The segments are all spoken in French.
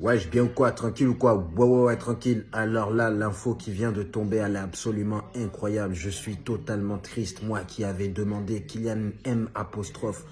Wesh, bien ou quoi Tranquille ou quoi? Ouais, ouais, ouais, tranquille. Alors là, l'info qui vient de tomber, elle est absolument incroyable. Je suis totalement triste. Moi qui avais demandé Kylian M apostrophe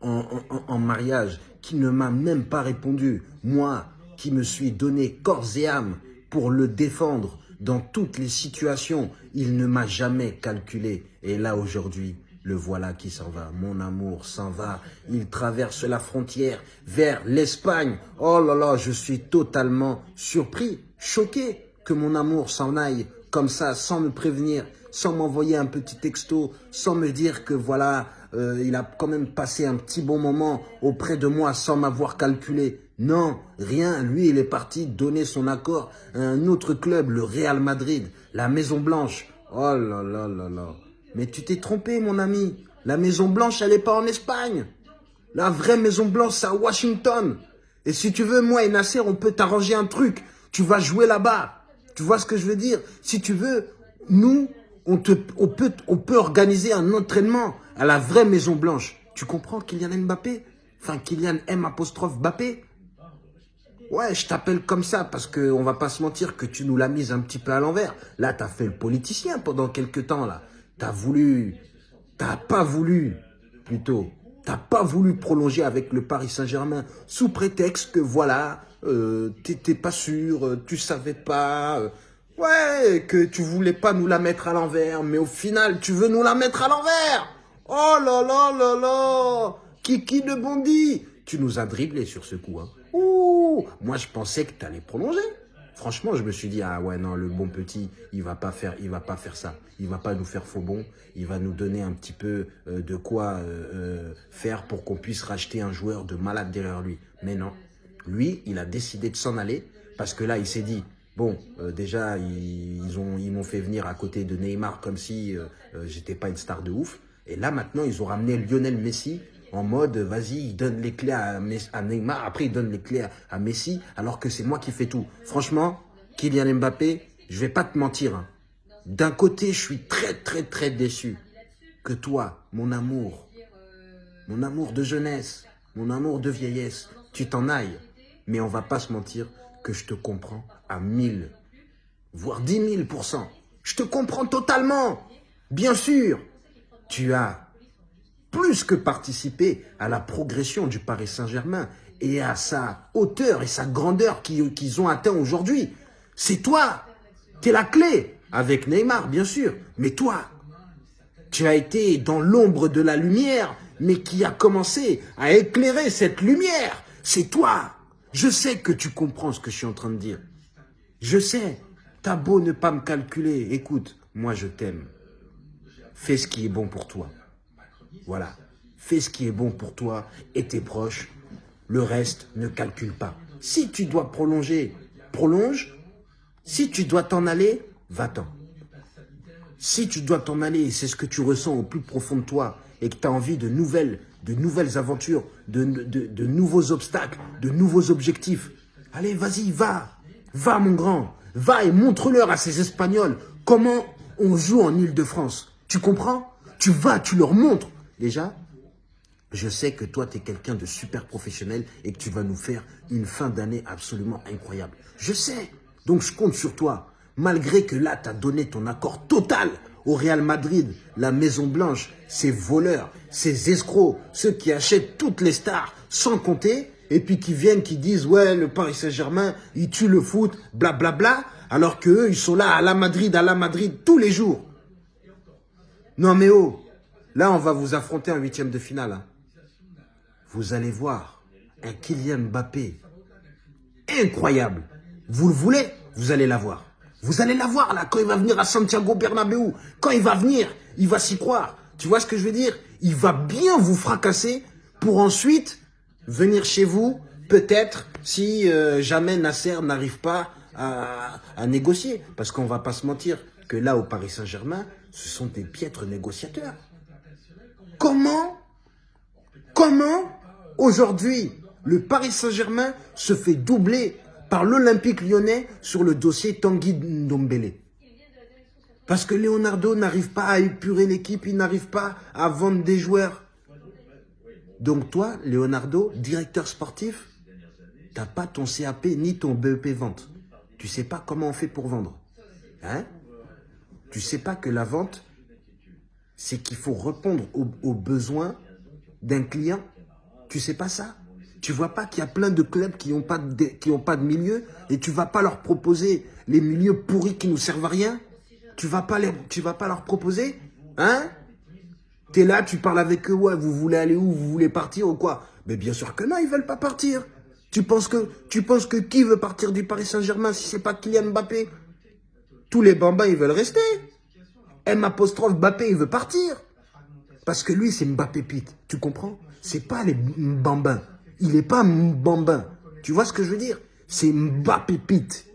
en, en, en mariage, qui ne m'a même pas répondu. Moi qui me suis donné corps et âme pour le défendre dans toutes les situations. Il ne m'a jamais calculé. Et là, aujourd'hui, le voilà qui s'en va, mon amour s'en va. Il traverse la frontière vers l'Espagne. Oh là là, je suis totalement surpris, choqué que mon amour s'en aille comme ça, sans me prévenir, sans m'envoyer un petit texto, sans me dire que voilà, euh, il a quand même passé un petit bon moment auprès de moi sans m'avoir calculé. Non, rien. Lui, il est parti donner son accord à un autre club, le Real Madrid, la Maison Blanche. Oh là là là là. Mais tu t'es trompé, mon ami. La Maison Blanche, elle n'est pas en Espagne. La vraie Maison Blanche, c'est à Washington. Et si tu veux, moi et Nasser, on peut t'arranger un truc. Tu vas jouer là-bas. Tu vois ce que je veux dire? Si tu veux, nous, on, peut, organiser un entraînement à la vraie Maison Blanche. Tu comprends Kylian Mbappé? Enfin, Kylian M apostrophe Mbappé? Ouais, je t'appelle comme ça parce qu'on va pas se mentir que tu nous l'as mise un petit peu à l'envers. Là, tu as fait le politicien pendant quelques temps, là. T'as voulu, t'as pas voulu, plutôt, t'as pas voulu prolonger avec le Paris Saint-Germain sous prétexte que voilà, euh, t'étais pas sûr, euh, tu savais pas, euh, ouais, que tu voulais pas nous la mettre à l'envers, mais au final, tu veux nous la mettre à l'envers. Oh là là là là, Kiki de Bondy, tu nous as dribblé sur ce coup, hein. Ouh, moi je pensais que t'allais prolonger. Franchement, je me suis dit, ah ouais, non, le bon petit, il va pas faire, va pas faire ça. Il va pas nous faire faux bon. Il va nous donner un petit peu euh, de quoi euh, euh, faire pour qu'on puisse racheter un joueur de malade derrière lui. Mais non. Lui, il a décidé de s'en aller parce que là, il s'est dit, bon, déjà, ils, ont, ils m'ont fait venir à côté de Neymar comme si j'étais pas une star de ouf. Et là, maintenant, ils ont ramené Lionel Messi en mode, vas-y, il donne les clés à, Neymar, après il donne les clés à, Messi, alors que c'est moi qui fais tout. Franchement, Kylian Mbappé, je vais pas te mentir. Hein. D'un côté, je suis très, très, très déçu que toi, mon amour, mon amour de jeunesse, mon amour de vieillesse, tu t'en ailles. Mais on va pas se mentir que je te comprends à 1000, voire 10 000% Je te comprends totalement. Bien sûr, tu as plus que participer à la progression du Paris Saint-Germain et à sa hauteur et sa grandeur qu'ils ont atteint aujourd'hui. C'est toi, tu es la clé, avec Neymar bien sûr, mais toi, tu as été dans l'ombre de la lumière, mais qui a commencé à éclairer cette lumière. C'est toi. Je sais que tu comprends ce que je suis en train de dire. Je sais. T'as beau ne pas me calculer. Écoute, moi je t'aime. Fais ce qui est bon pour toi. Voilà. Fais ce qui est bon pour toi et tes proches. Le reste, ne calcule pas. Si tu dois prolonger, prolonge. Si tu dois t'en aller, va-t'en. Si tu dois t'en aller, c'est ce que tu ressens au plus profond de toi et que tu as envie de nouvelles, de nouvelles aventures, de, de nouveaux obstacles, de nouveaux objectifs, allez, vas-y, va. Va, mon grand. Va et montre-leur à ces Espagnols comment on joue en Ile-de-France. Tu comprends? Tu vas, tu leur montres. Déjà, je sais que toi, tu es quelqu'un de super professionnel et que tu vas nous faire une fin d'année absolument incroyable. Je sais. Donc, je compte sur toi. Malgré que là, tu as donné ton accord total au Real Madrid, la Maison Blanche, ces voleurs, ces escrocs, ceux qui achètent toutes les stars sans compter et puis qui viennent, qui disent « Ouais, le Paris Saint-Germain, il tue le foot, blablabla. Bla, bla, alors qu'eux, ils sont là à la Madrid, à la Madrid, tous les jours. Non mais oh, Là, on va vous affronter en huitième de finale. Hein. Vous allez voir un Kylian Mbappé incroyable. Vous le voulez? Vous allez l'avoir. Vous allez l'avoir là quand il va venir à Santiago Bernabéu. Quand il va venir, il va s'y croire. Tu vois ce que je veux dire? Il va bien vous fracasser pour ensuite venir chez vous, peut-être, si euh, jamais Nasser n'arrive pas à, négocier. Parce qu'on va pas se mentir que là, au Paris Saint-Germain, ce sont des piètres négociateurs. Comment, comment aujourd'hui le Paris Saint-Germain se fait doubler par l'Olympique lyonnais sur le dossier Tanguy Ndombele? Parce que Leonardo n'arrive pas à épurer l'équipe, il n'arrive pas à vendre des joueurs. Donc toi, Leonardo, directeur sportif, T'as pas ton CAP ni ton BEP vente. Tu sais pas comment on fait pour vendre. Hein? Tu sais pas que la vente, c'est qu'il faut répondre aux, besoins d'un client. Tu sais pas ça Tu vois pas qu'il y a plein de clubs qui n'ont pas, de, milieu et tu vas pas leur proposer les milieux pourris qui nous servent à rien Tu vas pas, tu vas pas leur proposer Hein? Es là, tu parles avec eux, ouais, vous voulez aller où Vous voulez partir ou quoi? Mais bien sûr que non, ils veulent pas partir. Tu penses que, tu penses que qui veut partir du Paris Saint-Germain si c'est pas Kylian Mbappé? Tous les bambins, ils veulent rester. M apostrophe Mbappé, il veut partir. Parce que lui, c'est Mbappé Pete. Tu comprends? C'est pas les bambins. Il est pas bambin. Tu vois ce que je veux dire? C'est Mbappé Pete.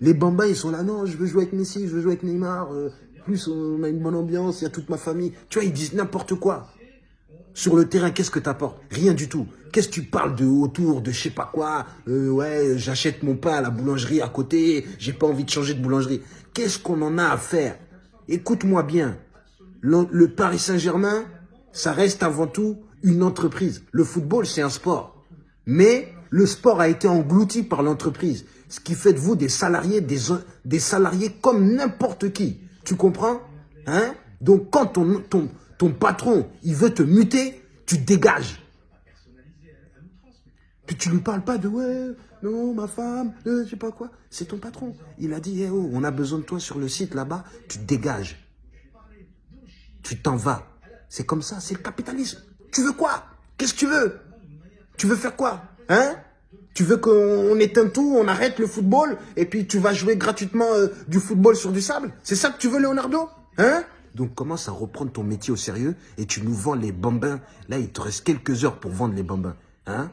Les bambins, ils sont là, non, je veux jouer avec Messi, je veux jouer avec Neymar. Euh, plus, on a une bonne ambiance, il y a toute ma famille. Tu vois, ils disent n'importe quoi. Sur le terrain, qu'est-ce que tu apportes Rien du tout. Qu'est-ce que tu parles de autour, de je sais pas quoi? Euh, Ouais, j'achète mon pain à la boulangerie à côté, j'ai pas envie de changer de boulangerie. Qu'est-ce qu'on en a à faire? Écoute-moi bien, le, Paris Saint-Germain, ça reste avant tout une entreprise. Le football, c'est un sport. Mais le sport a été englouti par l'entreprise. Ce qui fait de vous des salariés, des, salariés comme n'importe qui. Tu comprends? Hein? Donc quand ton patron, il veut te muter, tu dégages. Puis tu lui parles pas de ouais, non, ma femme, je sais pas quoi. C'est ton patron. Il a dit, eh oh, on a besoin de toi sur le site là-bas, tu dégages. Tu t'en vas. C'est comme ça, c'est le capitalisme. Tu veux quoi? Qu'est-ce que tu veux? Tu veux faire quoi? Hein? Tu veux qu'on éteinte tout, on arrête le football et puis tu vas jouer gratuitement euh, du football sur du sable? C'est ça que tu veux, Leonardo? Hein? Donc commence à reprendre ton métier au sérieux et tu nous vends les bambins. Là, il te reste quelques heures pour vendre les bambins. Hein?